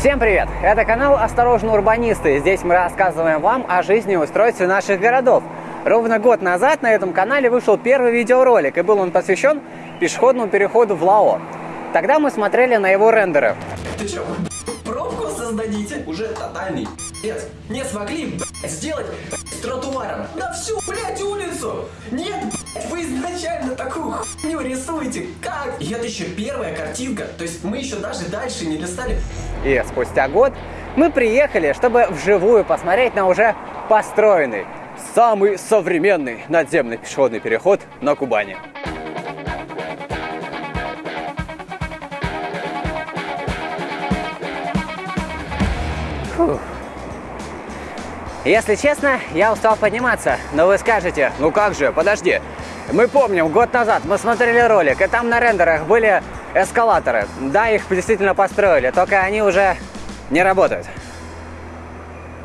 Всем привет! Это канал «Осторожно, урбанисты». Здесь мы рассказываем вам о жизни и устройстве наших городов. Ровно год назад на этом канале вышел первый видеоролик, и был он посвящен пешеходному переходу в Лао. Тогда мы смотрели на его рендеры. Ты создадите? Уже тотальный нет, не смогли, блядь, сделать тротуаром на всю, блядь, улицу. Нет, блядь, вы изначально такую хуйню рисуете. Как? И это еще первая картинка. То есть мы еще даже дальше не листали. И спустя год мы приехали, чтобы вживую посмотреть на уже построенный, самый современный надземный пешеходный переход на Кубани. Фух. Если честно, я устал подниматься, но вы скажете, ну как же, подожди. Мы помним, год назад мы смотрели ролик, и там на рендерах были эскалаторы. Да, их действительно построили, только они уже не работают.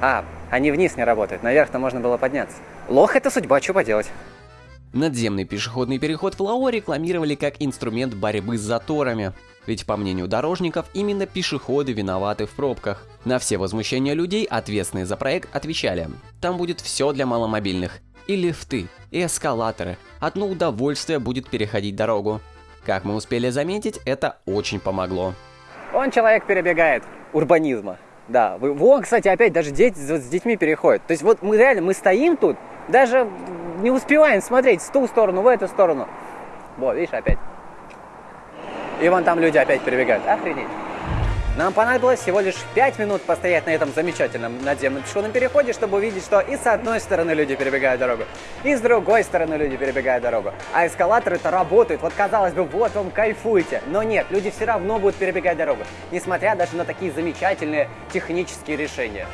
А, они вниз не работают, наверх-то можно было подняться. Лох это судьба, что поделать. Надземный пешеходный переход в Лао рекламировали как инструмент борьбы с заторами. Ведь, по мнению дорожников, именно пешеходы виноваты в пробках. На все возмущения людей, ответственные за проект, отвечали. Там будет все для маломобильных. И лифты, и эскалаторы. Одно удовольствие будет переходить дорогу. Как мы успели заметить, это очень помогло. Он человек перебегает урбанизма. Да, вон, кстати, опять даже дети с детьми переходят. То есть вот мы реально, мы стоим тут, даже не успеваем смотреть в ту сторону, в эту сторону. Вот, видишь, опять. И вон там люди опять перебегают. Охренеть. Нам понадобилось всего лишь 5 минут постоять на этом замечательном надземном пешеходном переходе, чтобы увидеть, что и с одной стороны люди перебегают дорогу, и с другой стороны люди перебегают дорогу. А эскалаторы-то работают. Вот казалось бы, вот вам кайфуете. Но нет, люди все равно будут перебегать дорогу, несмотря даже на такие замечательные технические решения.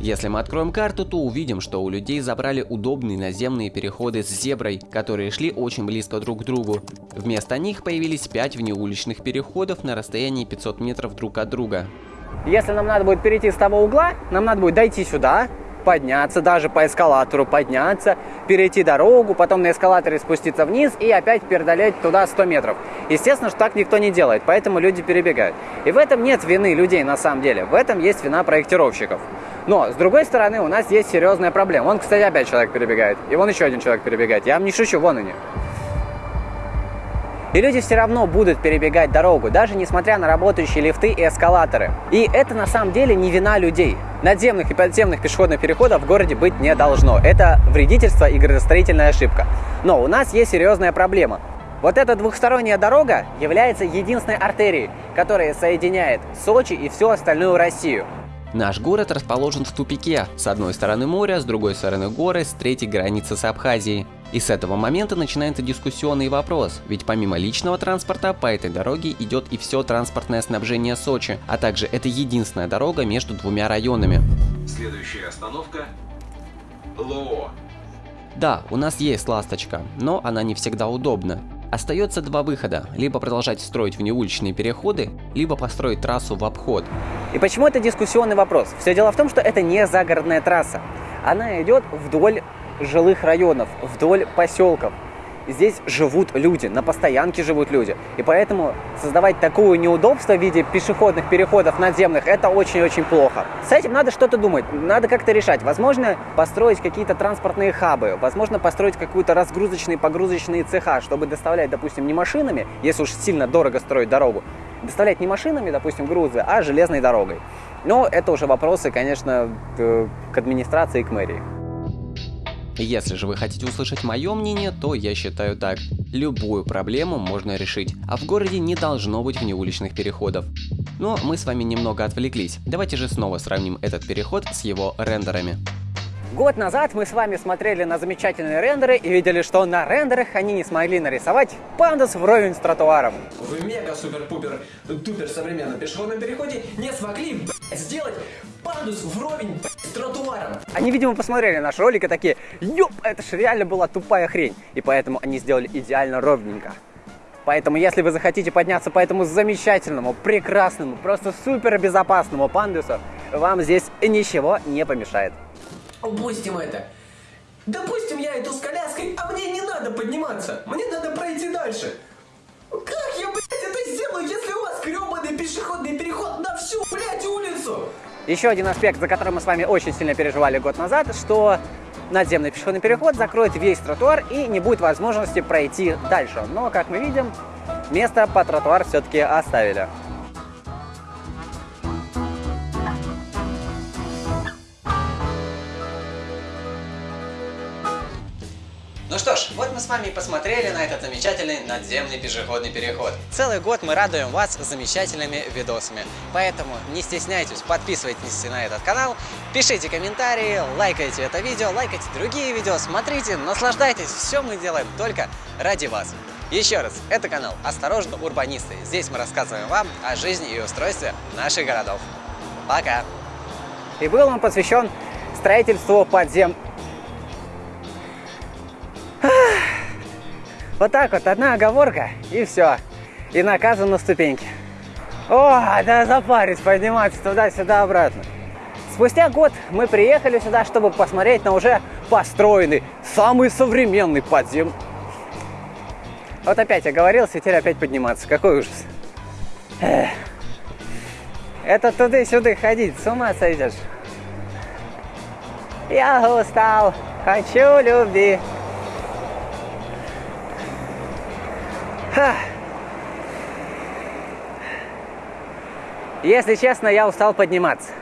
Если мы откроем карту, то увидим, что у людей забрали удобные наземные переходы с зеброй, которые шли очень близко друг к другу. Вместо них появились 5 внеуличных переходов на расстоянии 500 метров друг от друга. Если нам надо будет перейти с того угла, нам надо будет дойти сюда, подняться даже по эскалатору, подняться, перейти дорогу, потом на эскалаторе спуститься вниз и опять преодолеть туда 100 метров. Естественно, что так никто не делает, поэтому люди перебегают. И в этом нет вины людей на самом деле, в этом есть вина проектировщиков. Но, с другой стороны, у нас есть серьезная проблема. Вон, кстати, опять человек перебегает. И вон еще один человек перебегает. Я вам не шучу, вон они. И люди все равно будут перебегать дорогу, даже несмотря на работающие лифты и эскалаторы. И это на самом деле не вина людей. Надземных и подземных пешеходных переходов в городе быть не должно. Это вредительство и градостроительная ошибка. Но у нас есть серьезная проблема. Вот эта двухсторонняя дорога является единственной артерией, которая соединяет Сочи и всю остальную Россию. Наш город расположен в тупике. С одной стороны море, с другой стороны горы, с третьей граница с Абхазией. И с этого момента начинается дискуссионный вопрос, ведь помимо личного транспорта по этой дороге идет и все транспортное снабжение Сочи, а также это единственная дорога между двумя районами. Следующая остановка – Лоо. Да, у нас есть ласточка, но она не всегда удобна. Остается два выхода, либо продолжать строить внеуличные переходы, либо построить трассу в обход. И почему это дискуссионный вопрос? Все дело в том, что это не загородная трасса. Она идет вдоль жилых районов, вдоль поселков здесь живут люди, на постоянке живут люди. И поэтому создавать такое неудобство в виде пешеходных переходов надземных, это очень-очень плохо. С этим надо что-то думать, надо как-то решать. Возможно, построить какие-то транспортные хабы, возможно, построить какую-то разгрузочные, погрузочные цеха, чтобы доставлять, допустим, не машинами, если уж сильно дорого строить дорогу, доставлять не машинами, допустим, грузы, а железной дорогой. Но это уже вопросы, конечно, к администрации и к мэрии. Если же вы хотите услышать мое мнение, то я считаю так. Любую проблему можно решить, а в городе не должно быть внеуличных переходов. Но мы с вами немного отвлеклись. Давайте же снова сравним этот переход с его рендерами. Год назад мы с вами смотрели на замечательные рендеры и видели, что на рендерах они не смогли нарисовать пандус вровень с тротуаром. В мега-супер-пупер-тупер современном пешеходном переходе не смогли сделать пандус вровень с тротуаром. Они, видимо, посмотрели наш ролик и такие, ёп, это ж реально была тупая хрень. И поэтому они сделали идеально ровненько. Поэтому, если вы захотите подняться по этому замечательному, прекрасному, просто супер безопасному пандусу, вам здесь ничего не помешает. Упустим это. Допустим, я иду с коляской, а мне не надо подниматься. Мне надо пройти дальше. Как я, блядь, это сделаю, если у вас гребаный пешеходный переход Еще один аспект, за который мы с вами очень сильно переживали год назад, что надземный пешеходный переход закроет весь тротуар и не будет возможности пройти дальше. Но, как мы видим, место по тротуар все-таки оставили. Ну что ж, вот мы с вами и посмотрели на этот замечательный надземный пешеходный переход. Целый год мы радуем вас замечательными видосами. Поэтому не стесняйтесь, подписывайтесь на этот канал, пишите комментарии, лайкайте это видео, лайкайте другие видео, смотрите, наслаждайтесь. Все мы делаем только ради вас. Еще раз, это канал «Осторожно, урбанисты». Здесь мы рассказываем вам о жизни и устройстве наших городов. Пока! И был он посвящен строительству подзем... Вот так вот, одна оговорка, и все. И наказан на ступеньке. О, да запарить, подниматься туда-сюда, обратно. Спустя год мы приехали сюда, чтобы посмотреть на уже построенный, самый современный подзем... Вот опять оговорился, теперь опять подниматься. Какой ужас. Это туда-сюда ходить, с ума сойдешь. Я устал, хочу любви. Если честно, я устал подниматься.